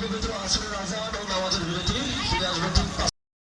পবিত্র আসরের আজান ও নামাজের বিরতি ফিরে আসব